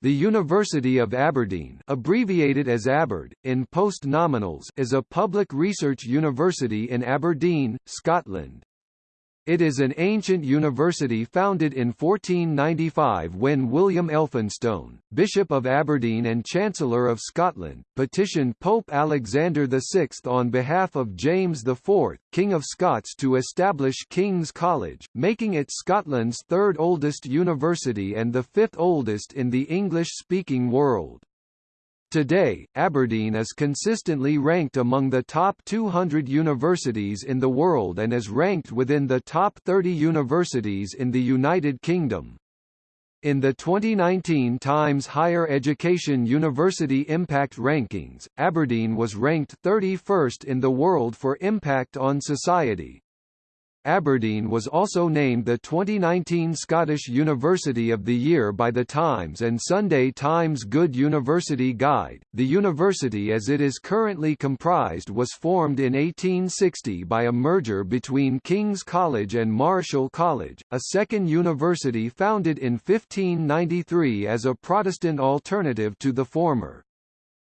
The University of Aberdeen abbreviated as ABERD, in post-nominals is a public research university in Aberdeen, Scotland. It is an ancient university founded in 1495 when William Elphinstone, Bishop of Aberdeen and Chancellor of Scotland, petitioned Pope Alexander VI on behalf of James IV, King of Scots to establish King's College, making it Scotland's third oldest university and the fifth oldest in the English-speaking world. Today, Aberdeen is consistently ranked among the top 200 universities in the world and is ranked within the top 30 universities in the United Kingdom. In the 2019 Times Higher Education University Impact Rankings, Aberdeen was ranked 31st in the world for impact on society, Aberdeen was also named the 2019 Scottish University of the Year by The Times and Sunday Times Good University Guide. The university as it is currently comprised was formed in 1860 by a merger between King's College and Marischal College, a second university founded in 1593 as a Protestant alternative to the former.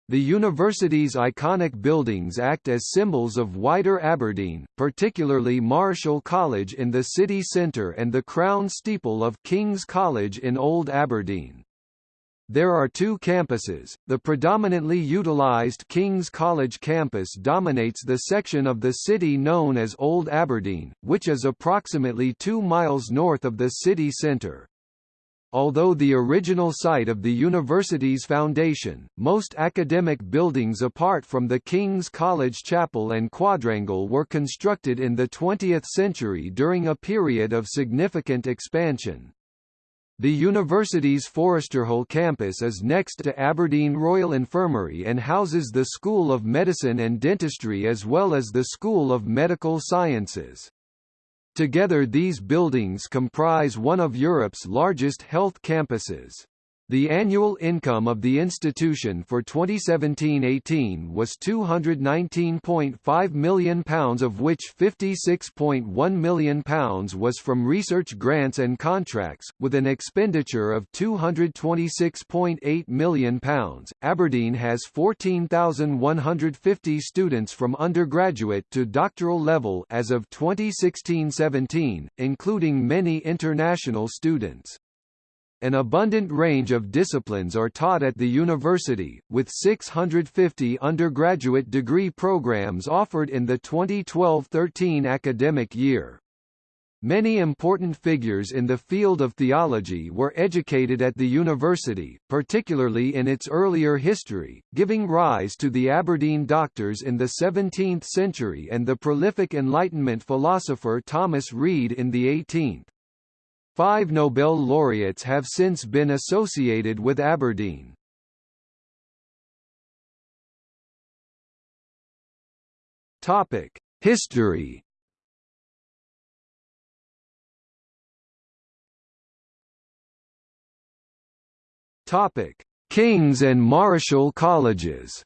The university's iconic buildings act as symbols of wider Aberdeen, particularly Marischal College in the city centre and the crown steeple of King's College in Old Aberdeen. There are two campuses. The predominantly utilized King's College campus dominates the section of the city known as Old Aberdeen, which is approximately 2 miles north of the city centre. Although the original site of the university's foundation, most academic buildings apart from the King's College Chapel and Quadrangle were constructed in the 20th century during a period of significant expansion. The university's Foresterhill campus is next to Aberdeen Royal Infirmary and houses the School of Medicine and Dentistry as well as the School of Medical Sciences. Together these buildings comprise one of Europe's largest health campuses. The annual income of the institution for 2017-18 was £219.5 million of which £56.1 million was from research grants and contracts, with an expenditure of £226.8 million. Aberdeen has 14,150 students from undergraduate to doctoral level as of 2016-17, including many international students. An abundant range of disciplines are taught at the university, with 650 undergraduate degree programs offered in the 2012-13 academic year. Many important figures in the field of theology were educated at the university, particularly in its earlier history, giving rise to the Aberdeen doctors in the 17th century and the prolific Enlightenment philosopher Thomas Reid in the 18th. Five Nobel laureates have since been associated with Aberdeen. Topic: History. Topic: King's and Marischal colleges.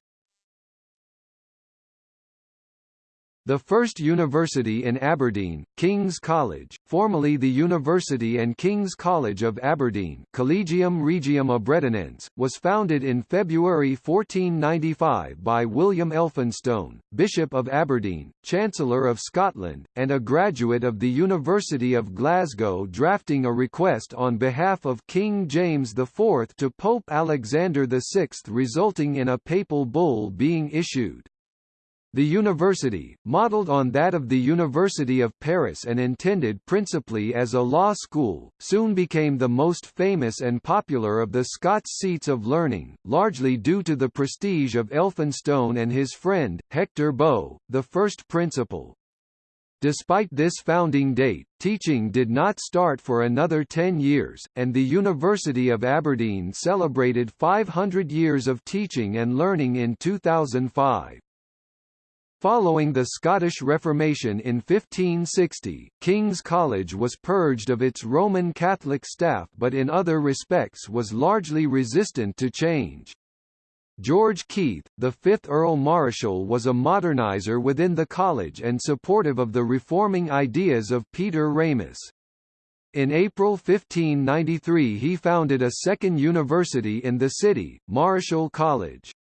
The first university in Aberdeen, King's College, formerly the University and King's College of Aberdeen Collegium Regium Aberdeenense, was founded in February 1495 by William Elphinstone, Bishop of Aberdeen, Chancellor of Scotland, and a graduate of the University of Glasgow drafting a request on behalf of King James IV to Pope Alexander VI resulting in a papal bull being issued. The university, modelled on that of the University of Paris and intended principally as a law school, soon became the most famous and popular of the Scots seats of learning, largely due to the prestige of Elphinstone and his friend, Hector Bow, the first principal. Despite this founding date, teaching did not start for another 10 years, and the University of Aberdeen celebrated 500 years of teaching and learning in 2005. Following the Scottish Reformation in 1560, King's College was purged of its Roman Catholic staff but in other respects was largely resistant to change. George Keith, the fifth Earl Marischal was a modernizer within the college and supportive of the reforming ideas of Peter Ramus. In April 1593 he founded a second university in the city, Marischal College.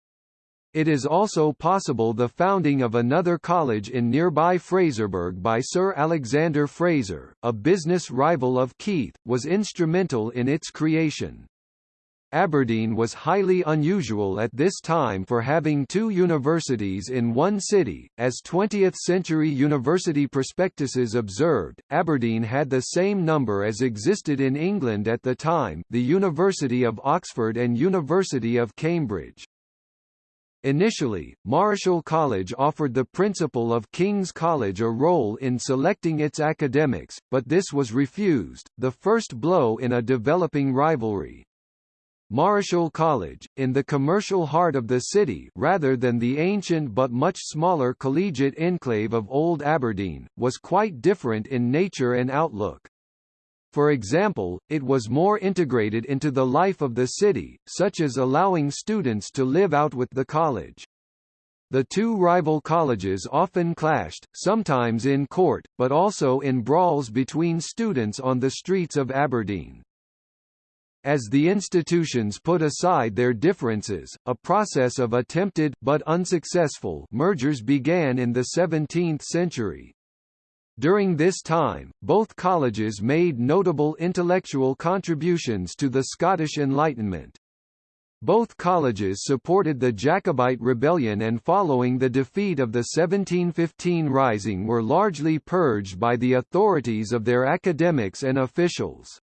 It is also possible the founding of another college in nearby Fraserburgh by Sir Alexander Fraser, a business rival of Keith, was instrumental in its creation. Aberdeen was highly unusual at this time for having two universities in one city. As 20th century university prospectuses observed, Aberdeen had the same number as existed in England at the time the University of Oxford and University of Cambridge. Initially, Marischal College offered the principal of King's College a role in selecting its academics, but this was refused, the first blow in a developing rivalry. Marischal College, in the commercial heart of the city rather than the ancient but much smaller collegiate enclave of Old Aberdeen, was quite different in nature and outlook. For example, it was more integrated into the life of the city, such as allowing students to live out with the college. The two rival colleges often clashed, sometimes in court, but also in brawls between students on the streets of Aberdeen. As the institutions put aside their differences, a process of attempted but unsuccessful mergers began in the 17th century. During this time, both colleges made notable intellectual contributions to the Scottish Enlightenment. Both colleges supported the Jacobite rebellion and following the defeat of the 1715 Rising were largely purged by the authorities of their academics and officials.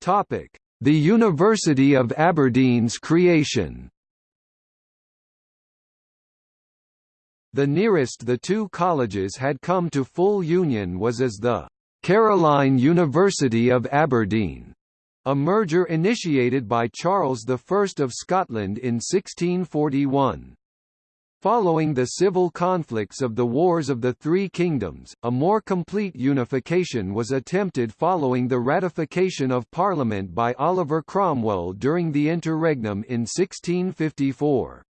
Topic: The University of Aberdeen's creation. The nearest the two colleges had come to full union was as the Caroline University of Aberdeen, a merger initiated by Charles I of Scotland in 1641. Following the civil conflicts of the Wars of the Three Kingdoms, a more complete unification was attempted following the ratification of Parliament by Oliver Cromwell during the interregnum in 1654.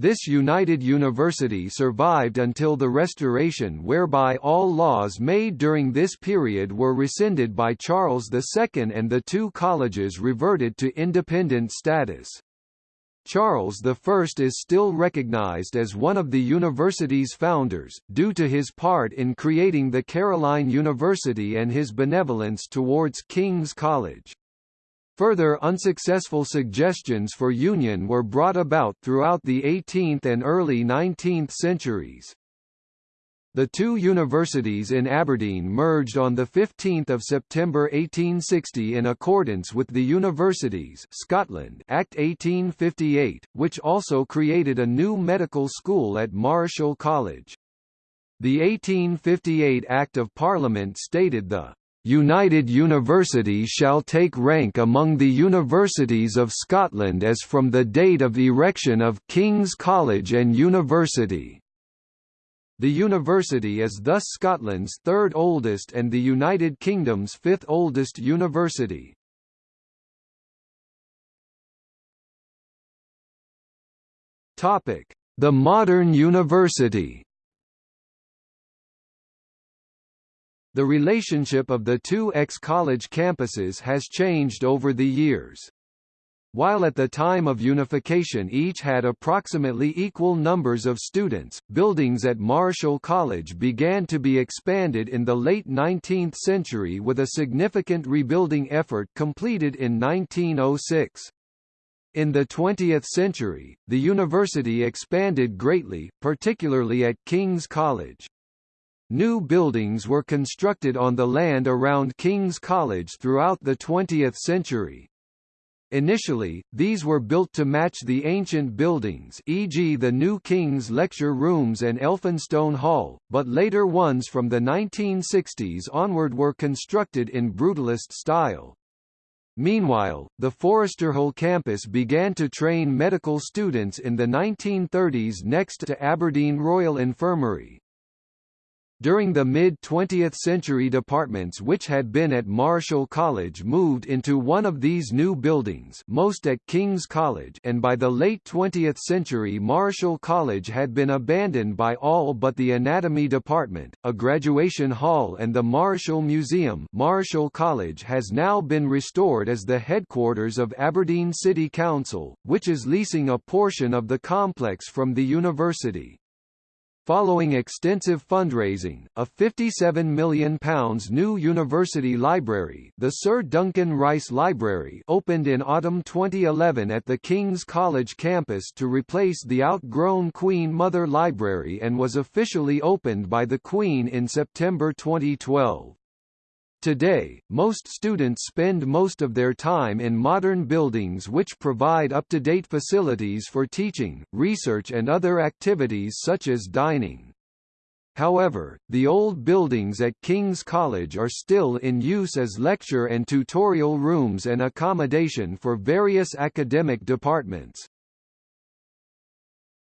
This united university survived until the Restoration whereby all laws made during this period were rescinded by Charles II and the two colleges reverted to independent status. Charles I is still recognized as one of the university's founders, due to his part in creating the Caroline University and his benevolence towards King's College. Further unsuccessful suggestions for union were brought about throughout the 18th and early 19th centuries. The two universities in Aberdeen merged on 15 September 1860 in accordance with the Universities Scotland Act 1858, which also created a new medical school at Marischal College. The 1858 Act of Parliament stated the United University shall take rank among the universities of Scotland as from the date of erection of King's College and University. The university is thus Scotland's third oldest and the United Kingdom's fifth oldest university. Topic: The modern university. The relationship of the two ex-college campuses has changed over the years. While at the time of unification each had approximately equal numbers of students, buildings at Marischal College began to be expanded in the late 19th century with a significant rebuilding effort completed in 1906. In the 20th century, the university expanded greatly, particularly at King's College. New buildings were constructed on the land around King's College throughout the 20th century, Initially, these were built to match the ancient buildings e.g. the new King's Lecture Rooms and Elphinstone Hall, but later ones from the 1960s onward were constructed in brutalist style. Meanwhile, the Foresterhill campus began to train medical students in the 1930s next to Aberdeen Royal Infirmary. During the mid-20th century departments which had been at Marischal College moved into one of these new buildings most at King's College and by the late 20th century Marischal College had been abandoned by all but the Anatomy Department, a graduation hall and the Marischal Museum Marischal College has now been restored as the headquarters of Aberdeen City Council, which is leasing a portion of the complex from the university. Following extensive fundraising, a £57 million new university library the Sir Duncan Rice Library opened in autumn 2011 at the King's College campus to replace the outgrown Queen Mother Library and was officially opened by the Queen in September 2012. Today, most students spend most of their time in modern buildings which provide up-to-date facilities for teaching, research and other activities such as dining. However, the old buildings at King's College are still in use as lecture and tutorial rooms and accommodation for various academic departments.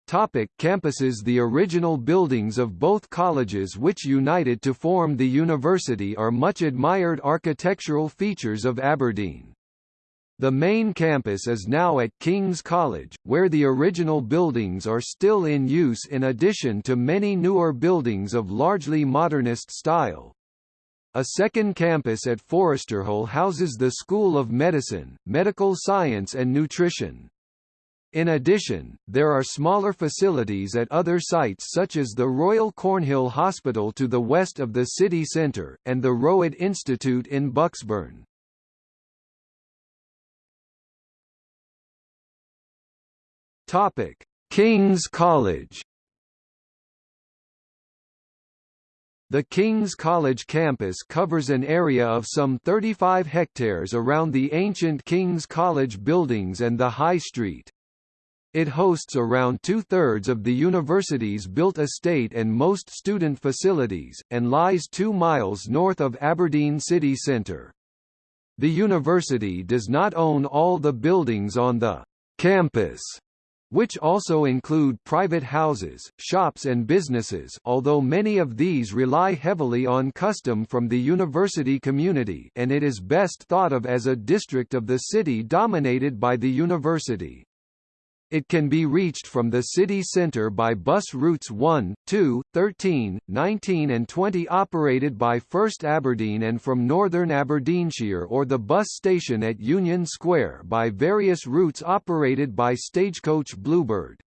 Topic campuses The original buildings of both colleges which united to form the university are much admired architectural features of Aberdeen. The main campus is now at King's College, where the original buildings are still in use in addition to many newer buildings of largely modernist style. A second campus at Foresterhill houses the School of Medicine, Medical Science and Nutrition. In addition, there are smaller facilities at other sites such as the Royal Cornhill Hospital to the west of the city centre, and the Rowett Institute in Bucksburn. King's College The King's College campus covers an area of some 35 hectares around the ancient King's College buildings and the High Street. It hosts around two-thirds of the university's built estate and most student facilities, and lies two miles north of Aberdeen city centre. The university does not own all the buildings on the campus, which also include private houses, shops and businesses although many of these rely heavily on custom from the university community and it is best thought of as a district of the city dominated by the university. It can be reached from the city centre by bus routes 1, 2, 13, 19 and 20 operated by First Aberdeen and from Northern Aberdeenshire or the bus station at Union Square by various routes operated by Stagecoach Bluebird.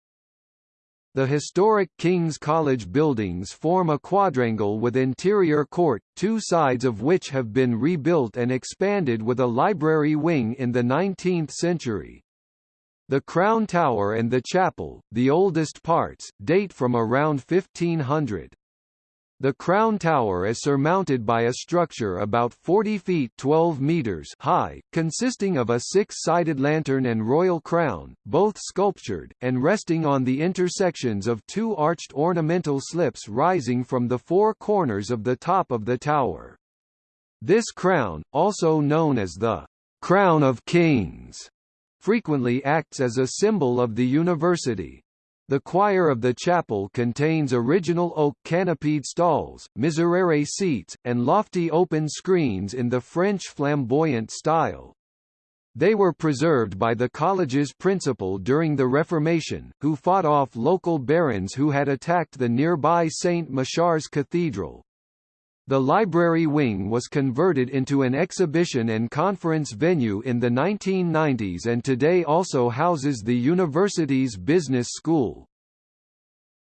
The historic King's College buildings form a quadrangle with interior court, two sides of which have been rebuilt and expanded with a library wing in the 19th century. The Crown Tower and the chapel, the oldest parts, date from around 1500. The Crown Tower is surmounted by a structure about 40 feet 12 meters high, consisting of a six-sided lantern and royal crown, both sculptured, and resting on the intersections of two arched ornamental slips rising from the four corners of the top of the tower. This crown, also known as the «Crown of Kings», frequently acts as a symbol of the university. The choir of the chapel contains original oak canopied stalls, miserere seats, and lofty open screens in the French flamboyant style. They were preserved by the college's principal during the Reformation, who fought off local barons who had attacked the nearby St. Machar's Cathedral. The library wing was converted into an exhibition and conference venue in the 1990s and today also houses the university's business school.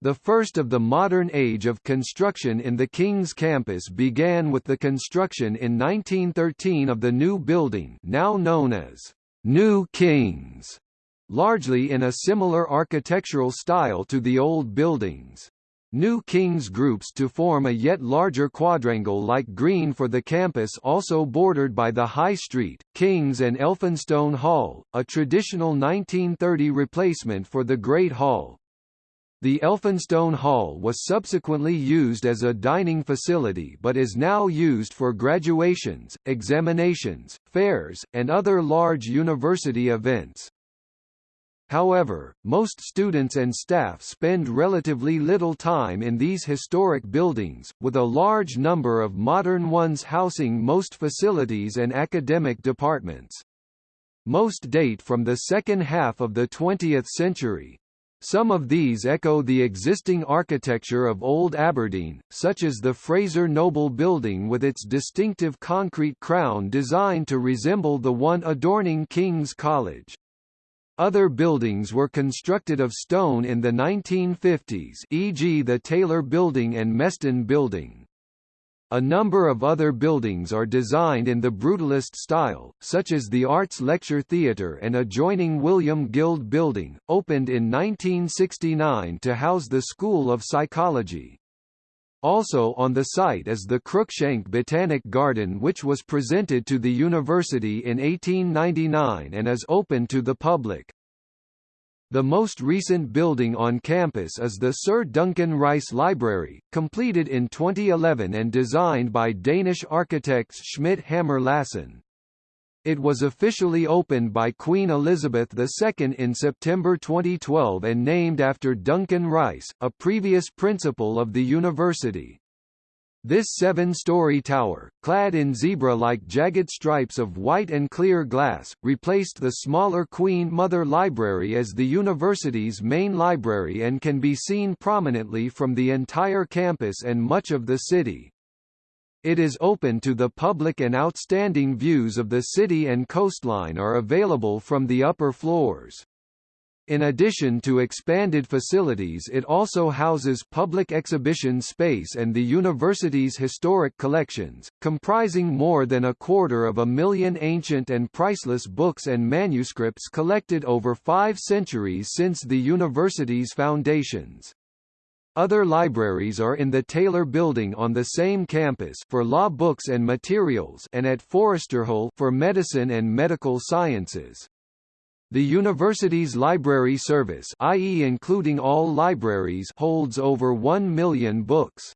The first of the modern age of construction in the King's campus began with the construction in 1913 of the new building now known as New King's, largely in a similar architectural style to the old buildings. New Kings groups to form a yet larger quadrangle-like green for the campus also bordered by the High Street, Kings and Elphinstone Hall, a traditional 1930 replacement for the Great Hall. The Elphinstone Hall was subsequently used as a dining facility but is now used for graduations, examinations, fairs, and other large university events. However, most students and staff spend relatively little time in these historic buildings, with a large number of modern ones housing most facilities and academic departments. Most date from the second half of the 20th century. Some of these echo the existing architecture of Old Aberdeen, such as the Fraser Noble Building with its distinctive concrete crown designed to resemble the one adorning King's College. Other buildings were constructed of stone in the 1950s e.g. the Taylor Building and Meston Building. A number of other buildings are designed in the Brutalist style, such as the Arts Lecture Theatre and adjoining William Guild Building, opened in 1969 to house the School of Psychology. Also on the site is the Cruickshank Botanic Garden which was presented to the university in 1899 and is open to the public. The most recent building on campus is the Sir Duncan Rice Library, completed in 2011 and designed by Danish architects Schmidt Hammer Lassen. It was officially opened by Queen Elizabeth II in September 2012 and named after Duncan Rice, a previous principal of the university. This seven-story tower, clad in zebra-like jagged stripes of white and clear glass, replaced the smaller Queen Mother Library as the university's main library and can be seen prominently from the entire campus and much of the city. It is open to the public and outstanding views of the city and coastline are available from the upper floors. In addition to expanded facilities it also houses public exhibition space and the university's historic collections, comprising more than a quarter of a million ancient and priceless books and manuscripts collected over five centuries since the university's foundations. Other libraries are in the Taylor Building on the same campus for law books and materials and at Foresterhill for medicine and medical sciences. The university's library service i.e. including all libraries holds over 1 million books.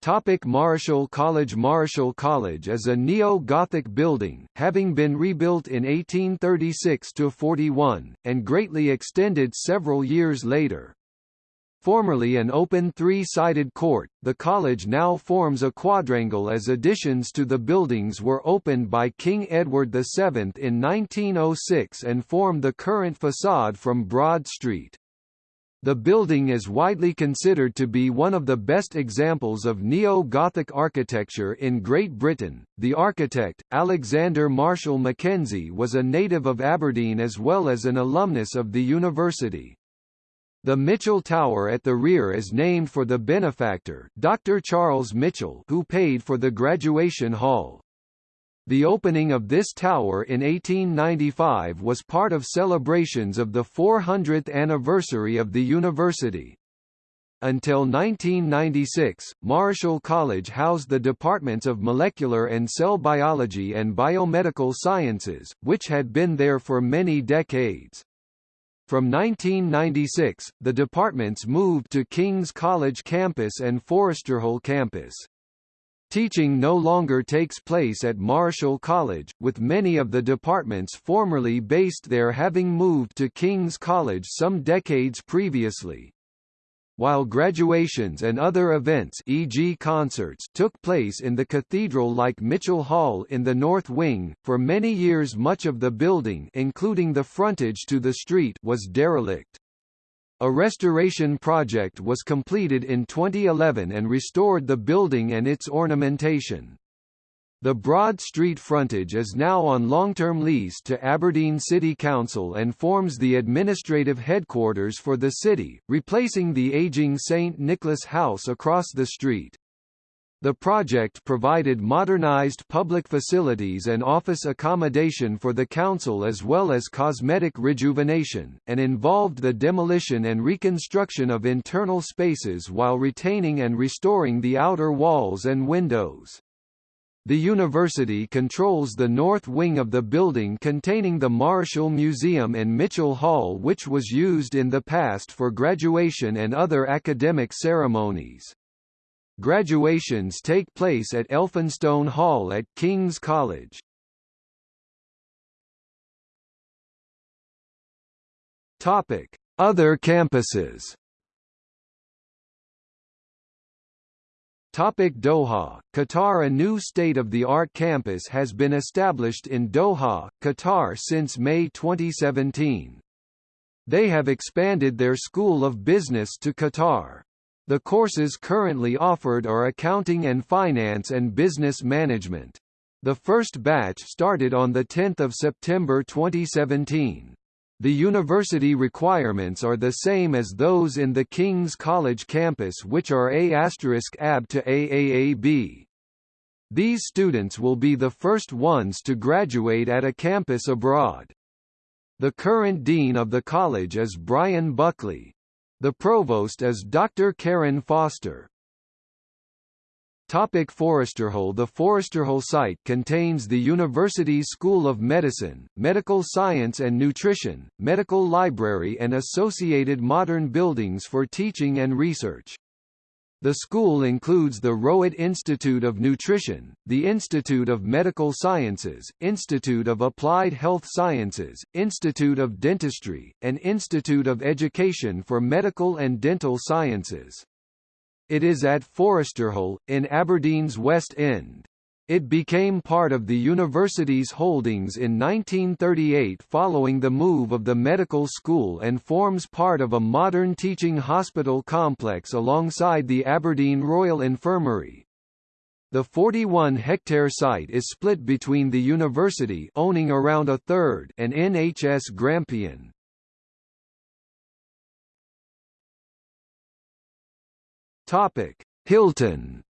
Topic Marischal College Marischal College is a neo-Gothic building, having been rebuilt in 1836–41, and greatly extended several years later. Formerly an open three-sided court, the college now forms a quadrangle as additions to the buildings were opened by King Edward VII in 1906 and form the current facade from Broad Street. The building is widely considered to be one of the best examples of neo-Gothic architecture in Great Britain. The architect, Alexander Marshall Mackenzie was a native of Aberdeen as well as an alumnus of the university. The Mitchell Tower at the rear is named for the benefactor, Dr. Charles Mitchell, who paid for the graduation hall. The opening of this tower in 1895 was part of celebrations of the 400th anniversary of the university. Until 1996, Marischal College housed the departments of molecular and cell biology and biomedical sciences, which had been there for many decades. From 1996, the departments moved to King's College campus and Foresterhill campus. Teaching no longer takes place at Marischal College, with many of the departments formerly based there having moved to King's College some decades previously while graduations and other events e.g. concerts took place in the cathedral-like Mitchell Hall in the North Wing, for many years much of the building including the frontage to the street was derelict. A restoration project was completed in 2011 and restored the building and its ornamentation. The Broad Street frontage is now on long-term lease to Aberdeen City Council and forms the administrative headquarters for the city, replacing the aging St. Nicholas House across the street. The project provided modernized public facilities and office accommodation for the council as well as cosmetic rejuvenation, and involved the demolition and reconstruction of internal spaces while retaining and restoring the outer walls and windows. The university controls the north wing of the building containing the Marischal Museum and Mitchell Hall which was used in the past for graduation and other academic ceremonies. Graduations take place at Elphinstone Hall at King's College. Other campuses. Topic Doha, Qatar A new state-of-the-art campus has been established in Doha, Qatar since May 2017. They have expanded their School of Business to Qatar. The courses currently offered are Accounting and Finance and Business Management. The first batch started on 10 September 2017. The university requirements are the same as those in the King's College campus which are A** AB to AAAB. These students will be the first ones to graduate at a campus abroad. The current dean of the college is Brian Buckley. The provost is Dr. Karen Foster. Topic Foresterhill The Foresterhill site contains the university's School of Medicine, Medical Science and Nutrition, Medical Library and associated modern buildings for teaching and research. The school includes the Rowett Institute of Nutrition, the Institute of Medical Sciences, Institute of Applied Health Sciences, Institute of Dentistry, and Institute of Education for Medical and Dental Sciences. It is at Foresterhill, in Aberdeen's West End. It became part of the university's holdings in 1938 following the move of the medical school and forms part of a modern teaching hospital complex alongside the Aberdeen Royal Infirmary. The 41-hectare site is split between the university owning around a third and NHS Grampian. Topic: Hilton.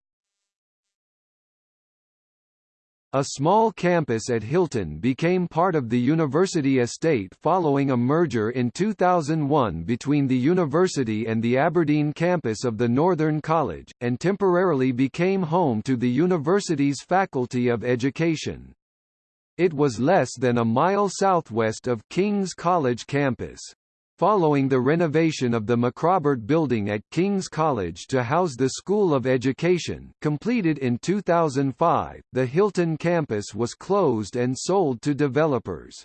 A small campus at Hilton became part of the university estate following a merger in 2001 between the university and the Aberdeen campus of the Northern College, and temporarily became home to the university's Faculty of Education. It was less than a mile southwest of King's College campus. Following the renovation of the Macrobert Building at King's College to house the School of Education completed in 2005, the Hilton campus was closed and sold to developers.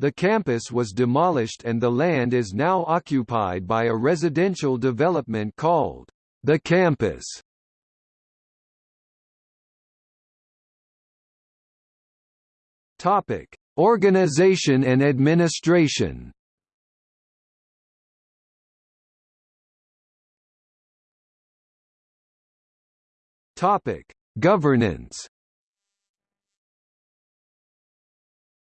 The campus was demolished and the land is now occupied by a residential development called The Campus. Topic: Organization and administration. Topic: Governance.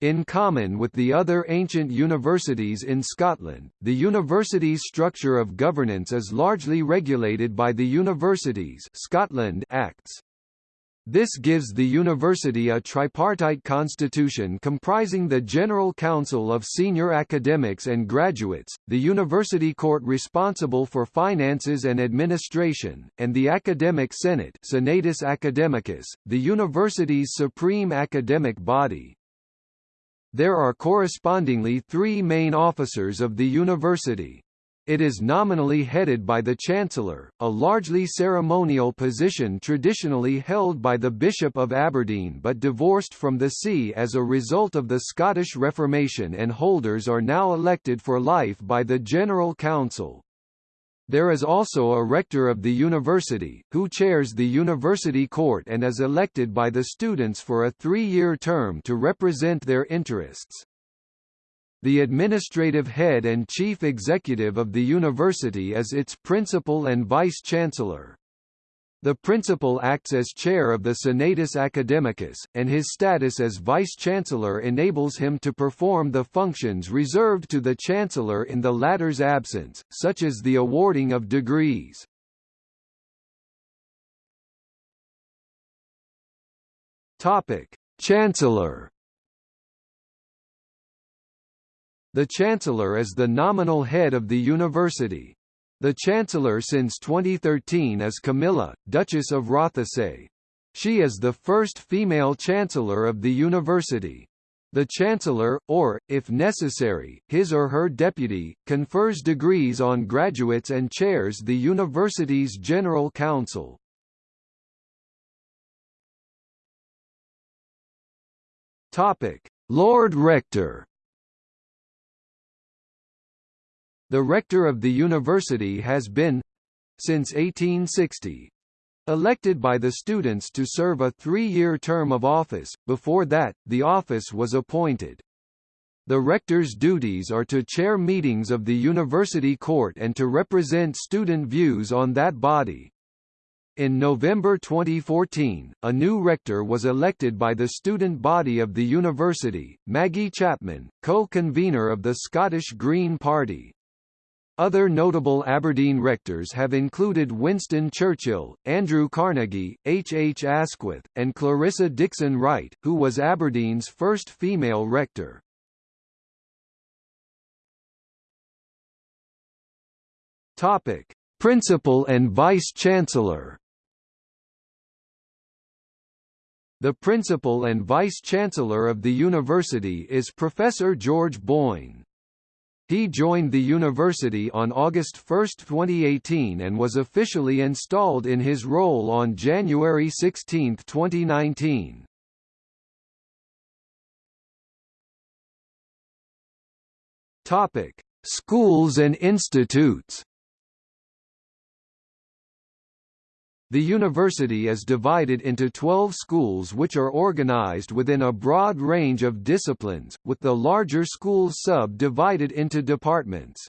In common with the other ancient universities in Scotland, the university's structure of governance is largely regulated by the Universities Scotland Acts. This gives the university a tripartite constitution comprising the General Council of senior academics and graduates, the university court responsible for finances and administration, and the Academic Senate Senatus Academicus, the university's supreme academic body. There are correspondingly three main officers of the university. It is nominally headed by the Chancellor, a largely ceremonial position traditionally held by the Bishop of Aberdeen but divorced from the see as a result of the Scottish Reformation and holders are now elected for life by the General Council. There is also a rector of the university, who chairs the university court and is elected by the students for a three-year term to represent their interests. The administrative head and chief executive of the university is its principal and vice-chancellor. The principal acts as chair of the Senatus Academicus, and his status as vice-chancellor enables him to perform the functions reserved to the chancellor in the latter's absence, such as the awarding of degrees. Topic: Chancellor The Chancellor is the nominal head of the university. The Chancellor since 2013 is Camilla, Duchess of Rothesay. She is the first female Chancellor of the university. The Chancellor, or, if necessary, his or her deputy, confers degrees on graduates and chairs the university's General Council. Lord Rector The rector of the university has been since 1860 elected by the students to serve a three-year term of office, before that, the office was appointed. The rector's duties are to chair meetings of the university court and to represent student views on that body. In November 2014, a new rector was elected by the student body of the university, Maggie Chapman, co-convener of the Scottish Green Party. Other notable Aberdeen rectors have included Winston Churchill, Andrew Carnegie, H. H. Asquith, and Clarissa Dickson Wright, who was Aberdeen's first female rector. Topic: Principal and Vice-Chancellor The Principal and Vice-Chancellor of the university is Professor George Boyne. He joined the university on August 1, 2018 and was officially installed in his role on January 16, 2019. Topic: Schools and institutes. The university is divided into 12 schools which are organized within a broad range of disciplines, with the larger schools sub-divided into departments.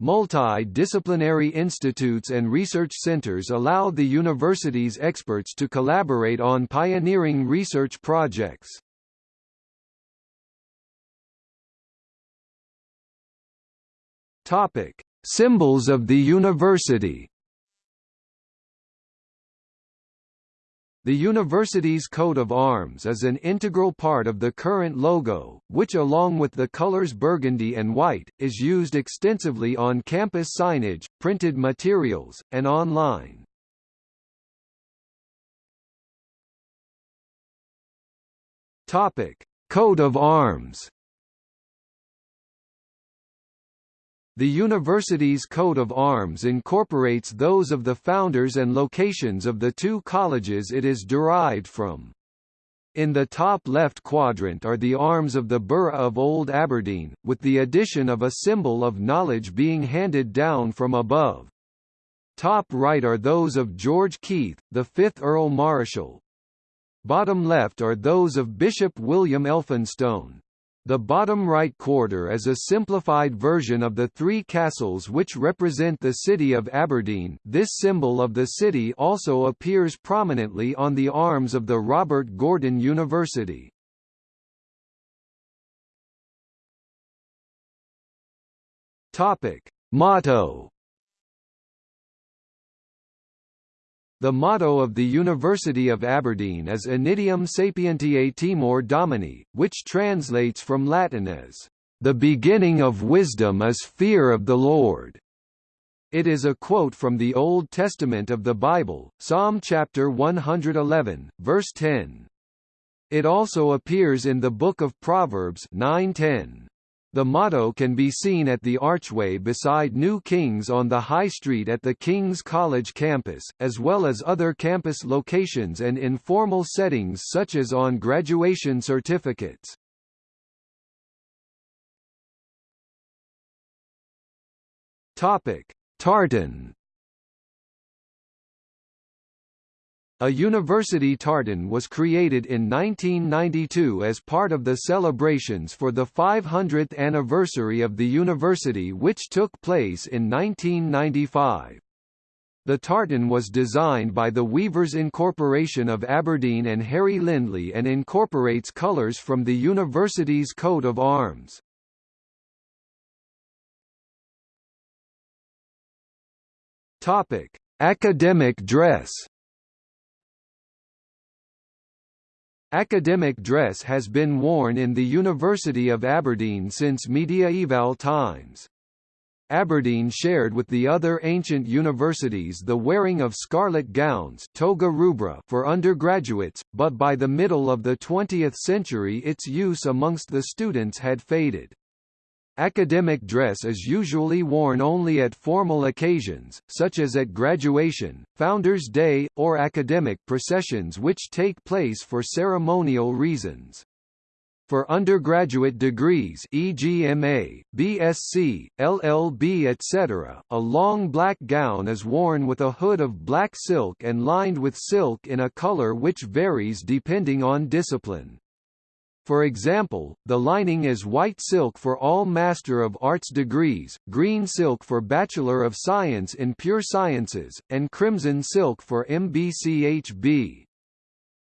Multi-disciplinary institutes and research centers allow the university's experts to collaborate on pioneering research projects. Topic: Symbols of the university The university's coat of arms is an integral part of the current logo, which along with the colors burgundy and white, is used extensively on campus signage, printed materials, and online. Topic: Coat of arms The university's coat of arms incorporates those of the founders and locations of the two colleges it is derived from. In the top left quadrant are the arms of the Borough of Old Aberdeen, with the addition of a symbol of knowledge being handed down from above. Top right are those of George Keith, the 5th Earl Marischal. Bottom left are those of Bishop William Elphinstone. The bottom right quarter is a simplified version of the three castles which represent the city of Aberdeen. This symbol of the city also appears prominently on the arms of the Robert Gordon University. Topic: Motto The motto of the University of Aberdeen is Initium Sapientiae Timor Domini, which translates from Latin as, "...the beginning of wisdom is fear of the Lord." It is a quote from the Old Testament of the Bible, Psalm chapter 111, verse 10. It also appears in the Book of Proverbs 9:10. The motto can be seen at the archway beside New Kings on the High Street at the King's College campus, as well as other campus locations and informal settings such as on graduation certificates. Topic: Tartan A university tartan was created in 1992 as part of the celebrations for the 500th anniversary of the university which took place in 1995. The tartan was designed by the Weavers Incorporation of Aberdeen and Harry Lindley and incorporates colours from the university's coat of arms. Topic: Academic dress Academic dress has been worn in the University of Aberdeen since mediaeval times. Aberdeen shared with the other ancient universities the wearing of scarlet gowns toga rubra for undergraduates, but by the middle of the 20th century its use amongst the students had faded. Academic dress is usually worn only at formal occasions, such as at graduation, Founders' Day, or academic processions which take place for ceremonial reasons. For undergraduate degrees e.g. MA, BSc, LLB etc., a long black gown is worn with a hood of black silk and lined with silk in a color which varies depending on discipline. For example, the lining is white silk for all Master of Arts degrees, green silk for Bachelor of Science in Pure Sciences, and crimson silk for MBCHB.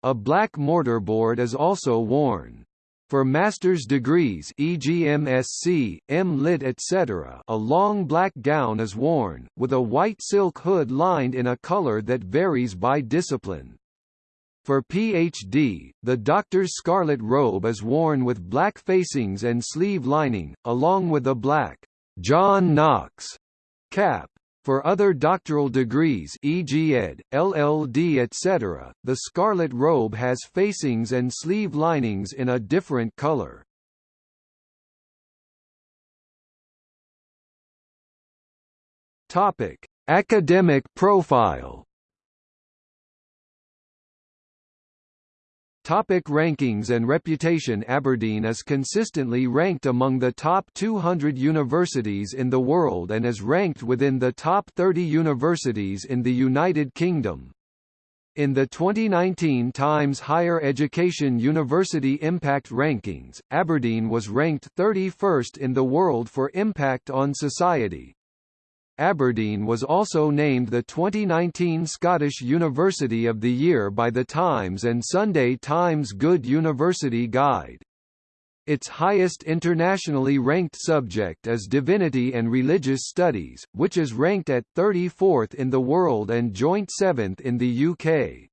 A black mortarboard is also worn. For master's degrees e.g. MSc, M.Lit etc. a long black gown is worn, with a white silk hood lined in a color that varies by discipline. For Ph.D., the doctor's scarlet robe is worn with black facings and sleeve lining, along with a black John Knox cap. For other doctoral degrees e.g. Ed., LLD etc., the scarlet robe has facings and sleeve linings in a different color. Academic profile Topic rankings and reputation Aberdeen is consistently ranked among the top 200 universities in the world and is ranked within the top 30 universities in the United Kingdom. In the 2019 Times Higher Education University Impact Rankings, Aberdeen was ranked 31st in the world for impact on society, Aberdeen was also named the 2019 Scottish University of the Year by The Times and Sunday Times Good University Guide. Its highest internationally ranked subject is Divinity and Religious Studies, which is ranked at 34th in the world and joint 7th in the UK.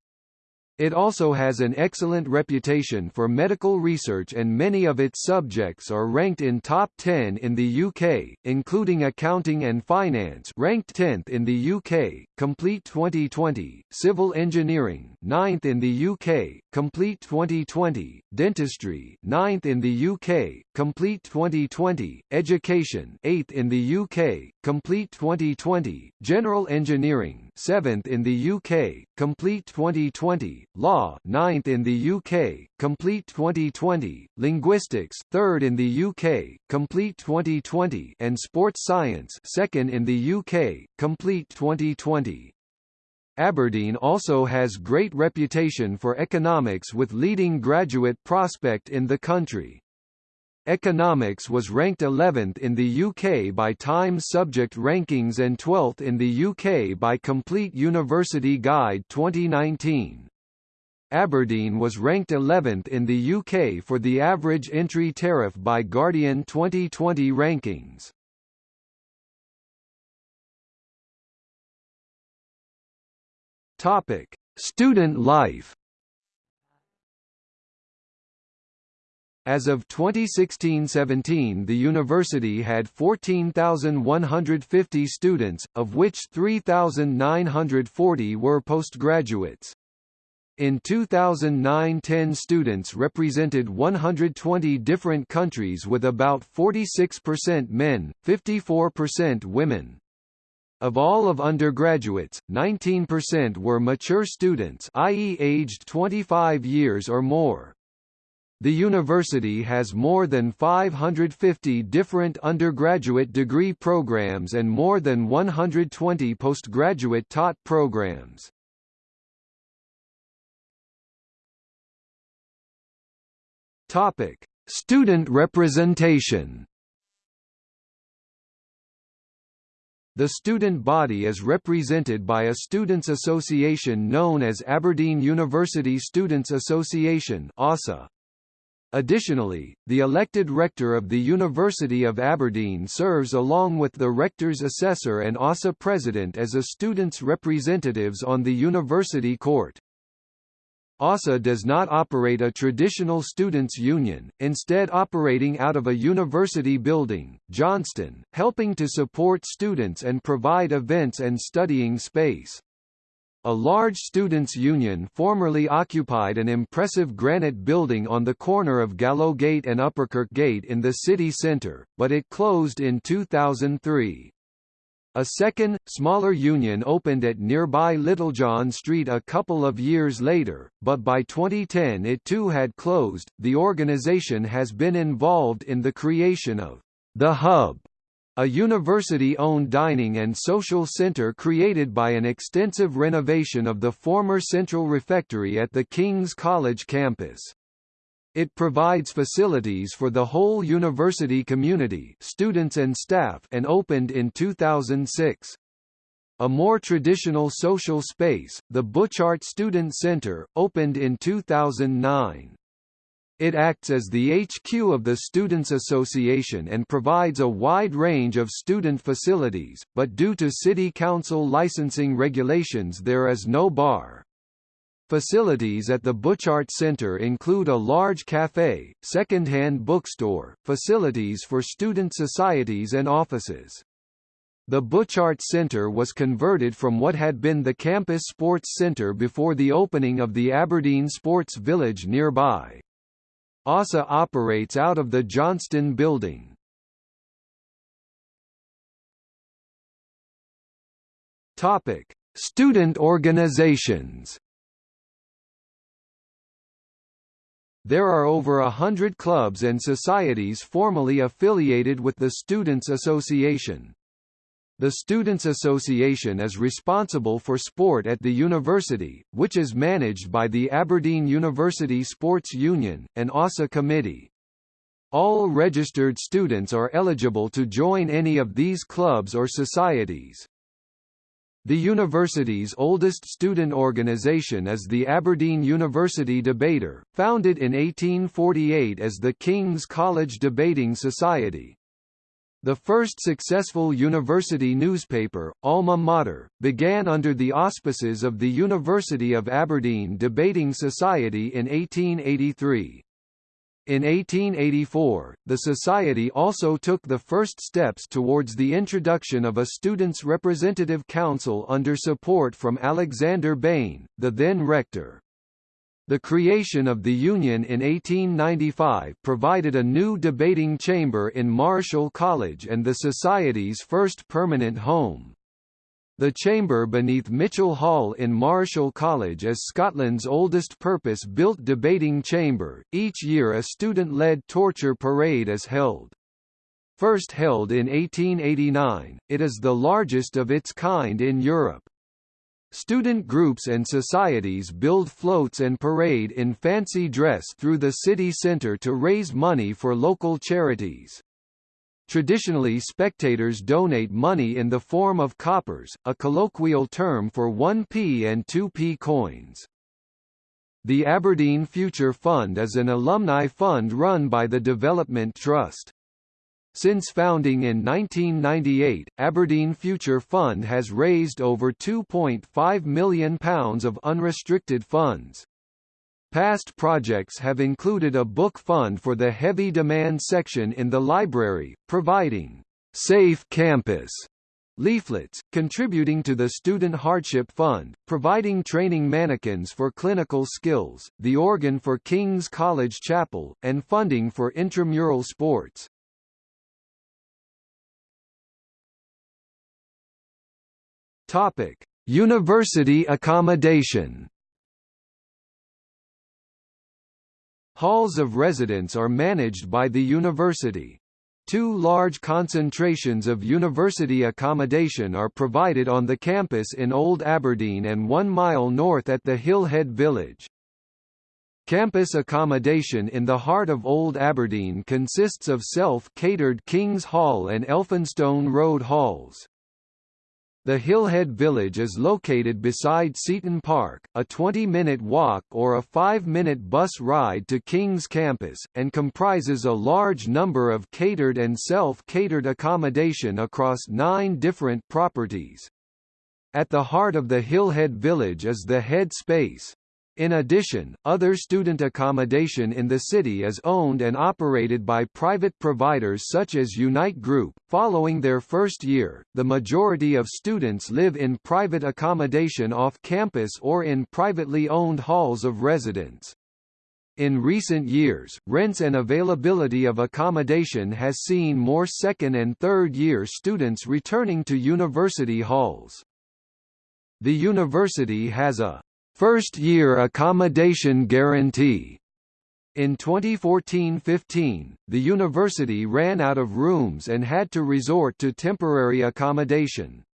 It also has an excellent reputation for medical research and many of its subjects are ranked in top 10 in the UK, including accounting and finance ranked 10th in the UK, Complete 2020, civil engineering 9th in the UK, Complete 2020, dentistry 9th in the UK, Complete 2020, education 8th in the UK, Complete 2020, general engineering 7th in the UK, Complete 2020, Law 9th in the UK, Complete 2020, Linguistics 3rd in the UK, Complete 2020 and Sports Science 2nd in the UK, Complete 2020. Aberdeen also has great reputation for economics with leading graduate prospect in the country. Economics was ranked 11th in the UK by Times Subject Rankings and 12th in the UK by Complete University Guide 2019. Aberdeen was ranked 11th in the UK for the average entry tariff by Guardian 2020 rankings. Topic: Student life As of 2016–17 the university had 14,150 students, of which 3,940 were postgraduates. In 2009–10 students represented 120 different countries with about 46% men, 54% women. Of all of undergraduates, 19% were mature students i.e. aged 25 years or more. The university has more than 550 different undergraduate degree programs and more than 120 postgraduate taught programs. Topic: Student representation. The student body is represented by a students' association known as Aberdeen University Students Association (ASA). Additionally, the elected rector of the University of Aberdeen serves along with the rector's assessor and ASA president as a students' representatives on the university court. ASA does not operate a traditional students' union, instead operating out of a university building, Johnston, helping to support students and provide events and studying space. A large students' union formerly occupied an impressive granite building on the corner of Gallowgate and Upperkirk Gate in the city centre, but it closed in 2003. A second, smaller union opened at nearby Littlejohn Street a couple of years later, but by 2010 it too had closed. The organization has been involved in the creation of The Hub, a university-owned dining and social center created by an extensive renovation of the former Central Refectory at the King's College campus. It provides facilities for the whole university community students and staff and opened in 2006. A more traditional social space, the Butchart Student Center, opened in 2009. It acts as the HQ of the Students' Association and provides a wide range of student facilities, but due to City Council licensing regulations there is no bar. Facilities at the Butchart Center include a large cafe, second-hand bookstore, facilities for student societies and offices. The Butchart Center was converted from what had been the campus sports center before the opening of the Aberdeen Sports Village nearby. ASA operates out of the Johnston Building. Topic: Student organizations. There are over a hundred clubs and societies formally affiliated with the Students' Association. The Students' Association is responsible for sport at the university, which is managed by the Aberdeen University Sports Union, an ASA committee. All registered students are eligible to join any of these clubs or societies. The university's oldest student organization is the Aberdeen University Debater, founded in 1848 as the King's College Debating Society. The first successful university newspaper, Alma Mater, began under the auspices of the University of Aberdeen Debating Society in 1883. In 1884, the Society also took the first steps towards the introduction of a Students' Representative Council under support from Alexander Bain, the then rector. The creation of the Union in 1895 provided a new debating chamber in Marischal College and the Society's first permanent home. The chamber beneath Mitchell Hall in Marischal College is Scotland's oldest purpose-built debating chamber. Each year a student-led Torcher parade is held. First held in 1889, it is the largest of its kind in Europe. Student groups and societies build floats and parade in fancy dress through the city centre to raise money for local charities. Traditionally spectators donate money in the form of coppers, a colloquial term for 1p and 2p coins. The Aberdeen Future Fund is an alumni fund run by the Development Trust. Since founding in 1998, Aberdeen Future Fund has raised over £2.5 million of unrestricted funds. Past projects have included a book fund for the heavy demand section in the library, providing Safe Campus leaflets, contributing to the Student Hardship Fund, providing training mannequins for clinical skills, the organ for King's College Chapel, and funding for intramural sports. Topic: University accommodation. Halls of residence are managed by the university. Two large concentrations of university accommodation are provided on the campus in Old Aberdeen and one mile north at the Hillhead Village. Campus accommodation in the heart of Old Aberdeen consists of self-catered King's Hall and Elphinstone Road halls. The Hillhead Village is located beside Seton Park, a 20-minute walk or a 5-minute bus ride to King's campus, and comprises a large number of catered and self-catered accommodation across nine different properties. At the heart of the Hillhead Village is the Head Space, in addition, other student accommodation in the city is owned and operated by private providers such as Unite Group. Following their first year, the majority of students live in private accommodation off campus or in privately owned halls of residence. In recent years, rents and availability of accommodation has seen more second and third year students returning to university halls. The university has a first-year accommodation guarantee. In 2014–15, the university ran out of rooms and had to resort to temporary accommodation.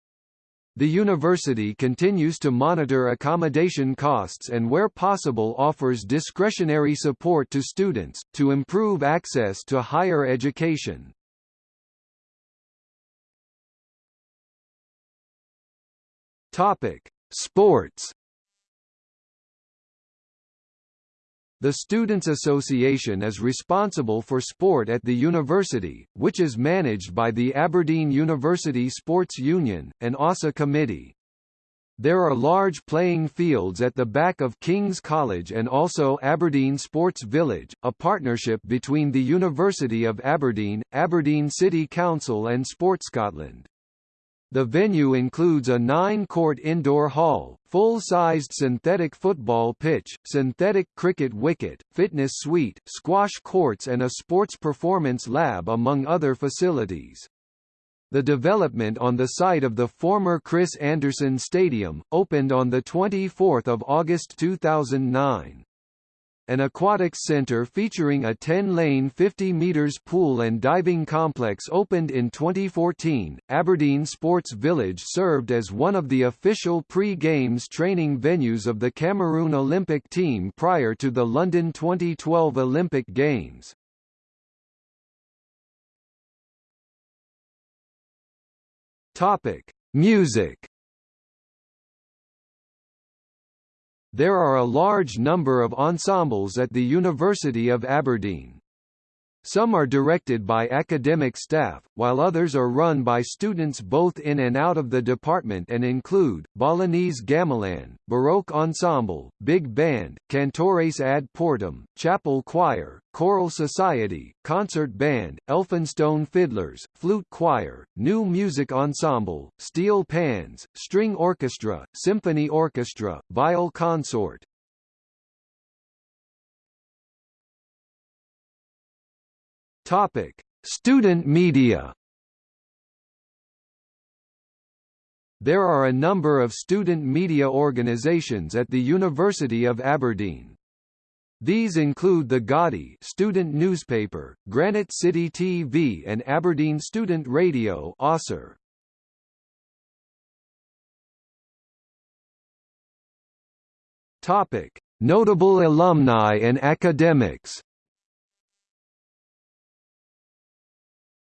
The university continues to monitor accommodation costs and where possible offers discretionary support to students, to improve access to higher education. Sports The Students' Association is responsible for sport at the university, which is managed by the Aberdeen University Sports Union, an OSA committee. There are large playing fields at the back of King's College and also Aberdeen Sports Village, a partnership between the University of Aberdeen, Aberdeen City Council and Sport Scotland. The venue includes a nine-court indoor hall, full-sized synthetic football pitch, synthetic cricket wicket, fitness suite, squash courts and a sports performance lab among other facilities. The development on the site of the former Chris Anderson Stadium, opened on 24 August 2009. An aquatics center featuring a 10-lane 50 meters pool and diving complex opened in 2014. Aberdeen Sports Village served as one of the official pre-games training venues of the Cameroon Olympic team prior to the London 2012 Olympic Games. Topic: Music There are a large number of ensembles at the University of Aberdeen. Some are directed by academic staff, while others are run by students both in and out of the department and include, Balinese Gamelan, Baroque Ensemble, Big Band, Cantores ad Portum, Chapel Choir, Choral Society, Concert Band, Elphinstone Fiddlers, Flute Choir, New Music Ensemble, Steel Pans, String Orchestra, Symphony Orchestra, Viol Consort, Topic: Student media. There are a number of student media organisations at the University of Aberdeen. These include the Gaudie student newspaper, Granite City TV and Aberdeen Student Radio (AUSR). Topic: Notable alumni and academics.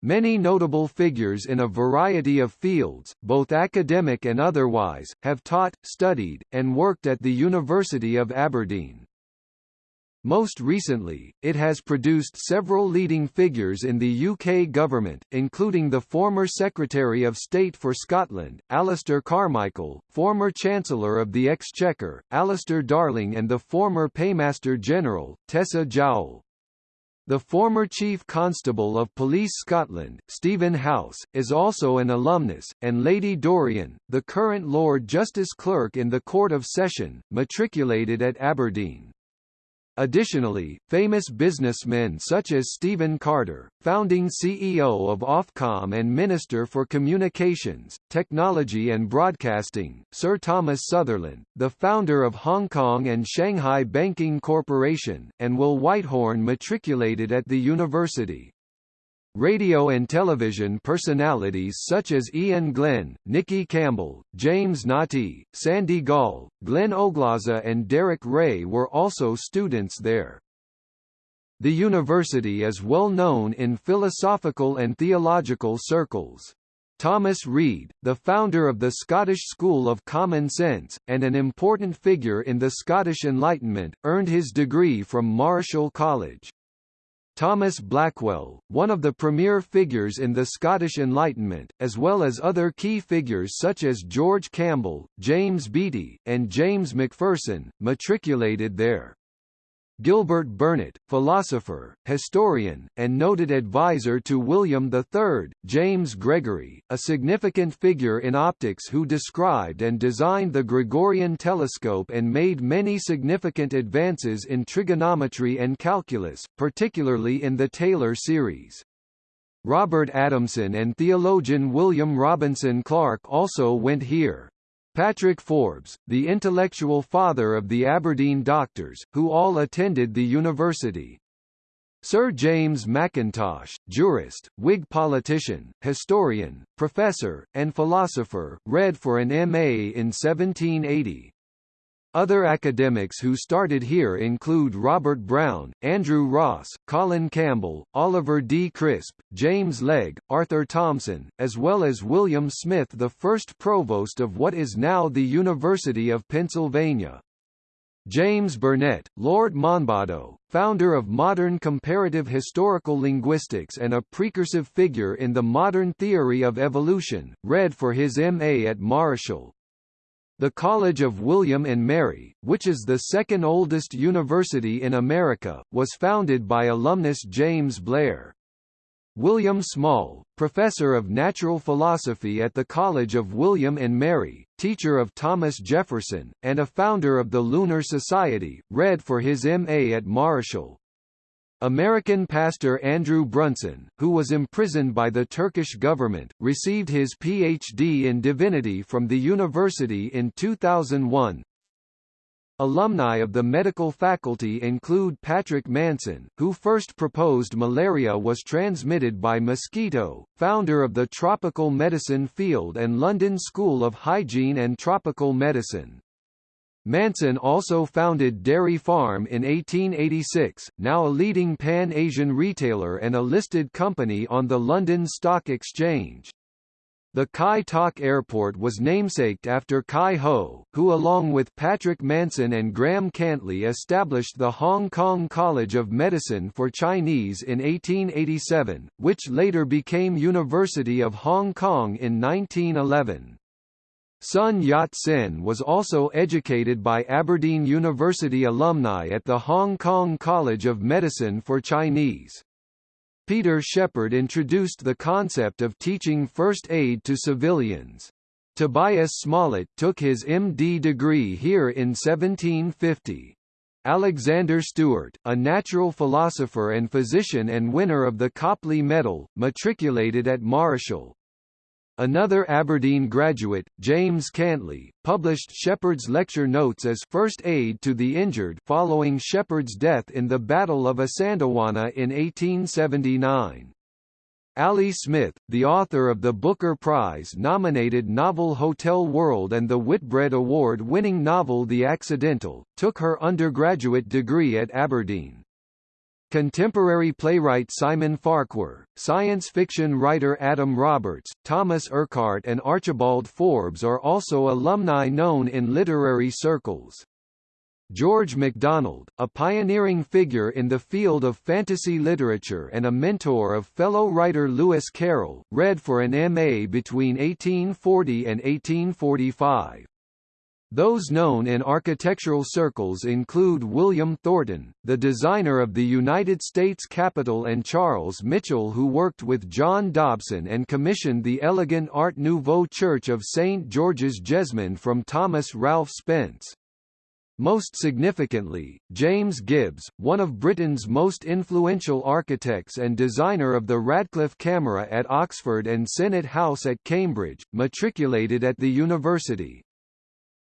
Many notable figures in a variety of fields, both academic and otherwise, have taught, studied, and worked at the University of Aberdeen. Most recently, it has produced several leading figures in the UK government, including the former Secretary of State for Scotland, Alistair Carmichael, former Chancellor of the Exchequer, Alistair Darling and the former Paymaster General, Tessa Jowell. The former Chief Constable of Police Scotland, Stephen House, is also an alumnus, and Lady Dorian, the current Lord Justice Clerk in the Court of Session, matriculated at Aberdeen. Additionally, famous businessmen such as Stephen Carter, founding CEO of Ofcom and Minister for Communications, Technology and Broadcasting, Sir Thomas Sutherland, the founder of Hong Kong and Shanghai Banking Corporation, and Will Whitehorn matriculated at the university. Radio and television personalities such as Iain Glen, Nicky Campbell, James Naughtie, Sandy Gall, Glen Oglaza and Derek Rae were also students there. The university is well known in philosophical and theological circles. Thomas Reid, the founder of the Scottish School of Common Sense, and an important figure in the Scottish Enlightenment, earned his degree from Marischal College. Thomas Blackwell, one of the premier figures in the Scottish Enlightenment, as well as other key figures such as George Campbell, James Beattie, and James Macpherson, matriculated there. Gilbert Burnet, philosopher, historian, and noted advisor to William III, James Gregory, a significant figure in optics who described and designed the Gregorian telescope and made many significant advances in trigonometry and calculus, particularly in the Taylor series. Robert Adamson and theologian William Robinson Clark also went here. Patrick Forbes, the intellectual father of the Aberdeen doctors, who all attended the university. Sir James Mackintosh, jurist, Whig politician, historian, professor, and philosopher, read for an M.A. in 1780. Other academics who started here include Robert Brown, Andrew Ross, Colin Campbell, Oliver D. Crisp, James Legge, Arthur Thompson, as well as William Smith the first provost of what is now the University of Pennsylvania. James Burnett, Lord Monboddo, founder of modern comparative historical linguistics and a precursive figure in the modern theory of evolution, read for his M.A. at Marischal, the College of William and Mary, which is the second oldest university in America, was founded by alumnus James Blair. William Small, professor of natural philosophy at the College of William and Mary, teacher of Thomas Jefferson, and a founder of the Lunar Society, read for his M.A. at Marischal. American pastor Andrew Brunson, who was imprisoned by the Turkish government, received his Ph.D. in divinity from the university in 2001. Alumni of the medical faculty include Patrick Manson, who first proposed malaria was transmitted by mosquito, founder of the tropical medicine field and London School of Hygiene and Tropical Medicine. Manson also founded Dairy Farm in 1886, now a leading Pan-Asian retailer and a listed company on the London Stock Exchange. The Kai Tak Airport was namesaked after Kai Ho, who along with Patrick Manson and Graham Cantlie established the Hong Kong College of Medicine for Chinese in 1887, which later became University of Hong Kong in 1911. Sun Yat-sen was also educated by Aberdeen University alumni at the Hong Kong College of Medicine for Chinese. Peter Shepherd introduced the concept of teaching first aid to civilians. Tobias Smollett took his MD degree here in 1750. Alexander Stewart, a natural philosopher and physician and winner of the Copley Medal, matriculated at Marischal. Another Aberdeen graduate, James Cantlie, published Shepherd's lecture notes as first aid to the injured following Shepherd's death in the Battle of Isandlwana in 1879. Ali Smith, the author of the Booker Prize-nominated novel Hotel World and the Whitbread Award-winning novel The Accidental, took her undergraduate degree at Aberdeen. Contemporary playwright Simon Farquhar, science fiction writer Adam Roberts, Thomas Urquhart and Archibald Forbes are also alumni known in literary circles. George MacDonald, a pioneering figure in the field of fantasy literature and a mentor of fellow writer Lewis Carroll, read for an M.A. between 1840 and 1845. Those known in architectural circles include William Thornton, the designer of the United States Capitol and Charles Mitchell who worked with John Dobson and commissioned the elegant Art Nouveau Church of St. George's Jesmond from Thomas Ralph Spence. Most significantly, James Gibbs, one of Britain's most influential architects and designer of the Radcliffe Camera at Oxford and Senate House at Cambridge, matriculated at the university.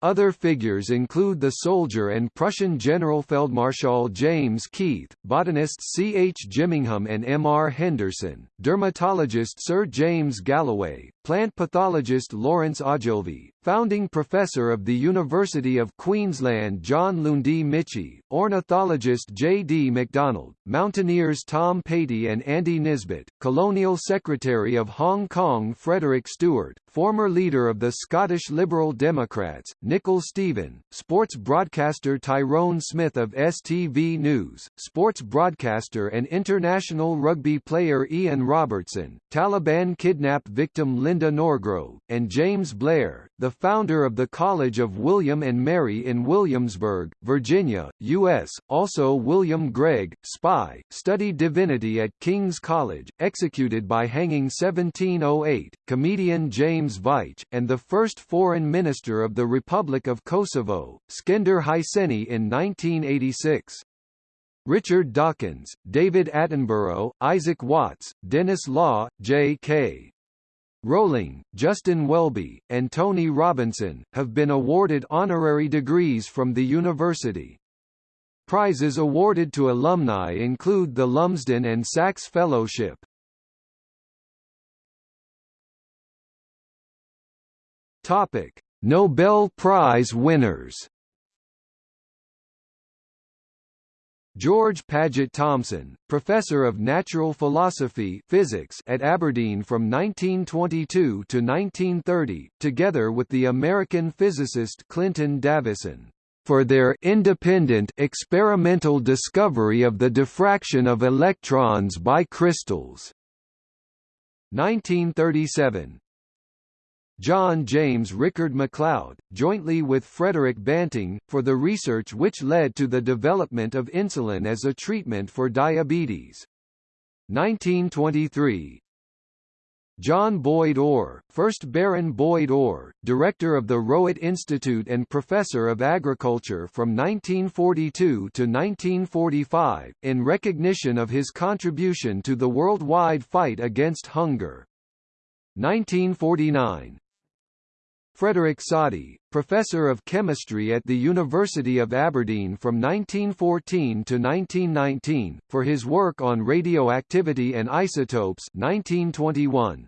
Other figures include the soldier and Prussian Generalfeldmarschall James Keith, botanists C. H. Gimingham and M. R. Henderson, dermatologist Sir James Galloway, plant pathologist Lawrence Ogilvie, founding professor of the University of Queensland John Lundie Michie, ornithologist J. D. MacDonald, mountaineers Tom Patey and Andy Nisbet, colonial secretary of Hong Kong Frederick Stewart, former leader of the Scottish Liberal Democrats, Nicol Stephen, sports broadcaster Tyrone Smith of STV News, sports broadcaster and international rugby player Ian Robertson, Taliban kidnap victim Linda Norgrove, and James Blair, the founder of the College of William and Mary in Williamsburg, Virginia, U.S., also William Gregg, spy, studied divinity at King's College, executed by hanging 1708, comedian James Veitch, and the first foreign minister of the Republic of Kosovo, Skender Hyseni in 1986. Richard Dawkins, David Attenborough, Isaac Watts, Denis Law, J.K. Rowling, Justin Welby, and Tony Robinson, have been awarded honorary degrees from the university. Prizes awarded to alumni include the Lumsden and Sachs Fellowship. Topic: Nobel Prize winners George Paget Thomson, professor of natural philosophy physics at Aberdeen from 1922 to 1930, together with the American physicist Clinton Davisson, for their independent experimental discovery of the diffraction of electrons by crystals. 1937 John James Rickard MacLeod, jointly with Frederick Banting, for the research which led to the development of insulin as a treatment for diabetes. 1923 John Boyd Orr, 1st Baron Boyd Orr, director of the Rowett Institute and professor of agriculture from 1942 to 1945, in recognition of his contribution to the worldwide fight against hunger. 1949 Frederick Soddy, professor of chemistry at the University of Aberdeen from 1914 to 1919, for his work on radioactivity and isotopes 1921.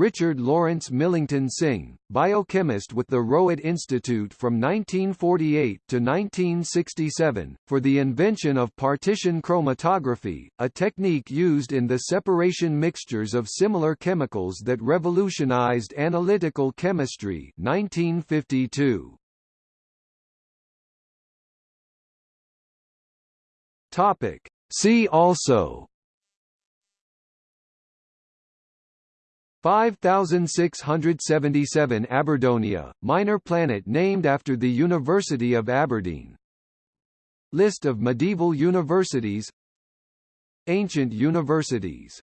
Richard Lawrence Millington Synge, biochemist with the Rowett Institute from 1948 to 1967, for the invention of partition chromatography, a technique used in the separation mixtures of similar chemicals that revolutionized analytical chemistry 1952. Topic. See also 5677 Aberdonia, minor planet named after the University of Aberdeen. List of medieval universities Ancient universities